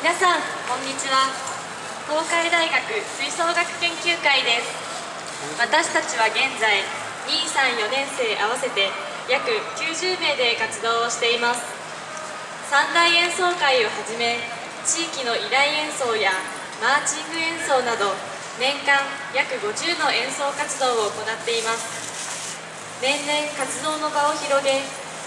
皆さんこんにちは。東海大学吹奏楽研究会です。私たちは現在234年生合わせて約90名で活動をしています。三大演奏会をはじめ地域の依頼演奏やマーチング演奏など年間約50の演奏活動を行っています。年々活動の場を広げ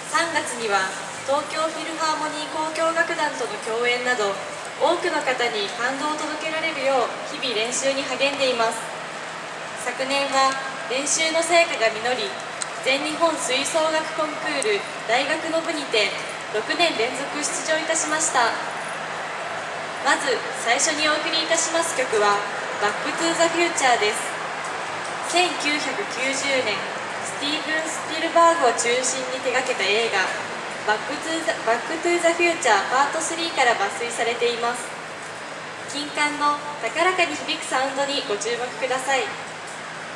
3月には東京フィルハーモニー交響楽団との共演など多くの方に感動を届けられるよう日々練習に励んでいます。昨年は練習の成果が実り全日本吹奏楽コンクール大学の部にて6年連続出場いたしました。まず最初にお送りいたします曲は「バック・トゥ・ザ・フューチャー」です1990年スティーブン・スピルバーグを中心に手掛けた映画バックトゥザバックトゥザフューチャーパート3から抜粋されています。金管の高らかに響くサウンドにご注目ください。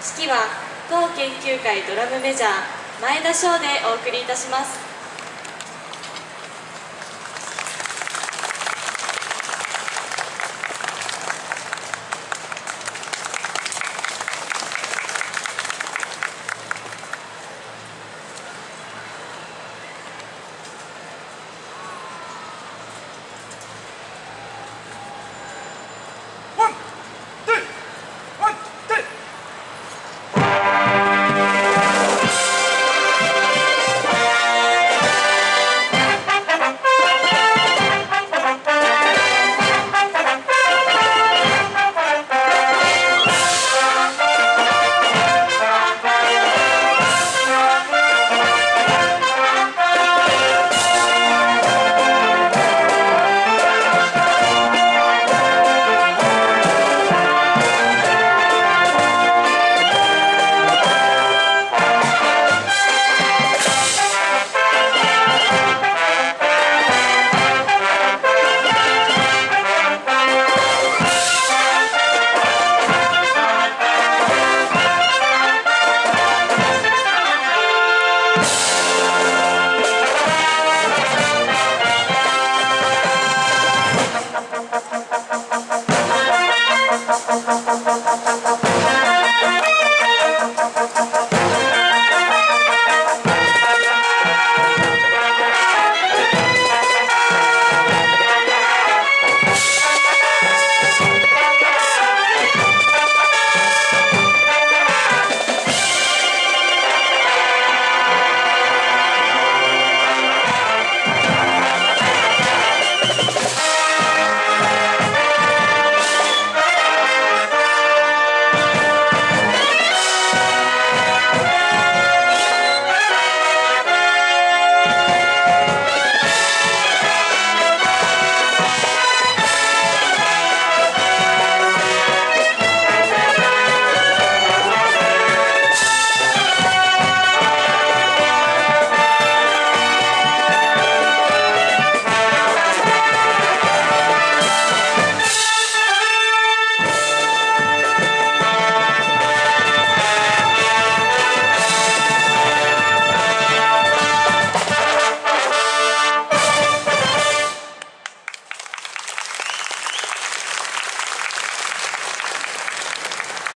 式は当研究会ドラムメジャー前田翔でお送りいたします。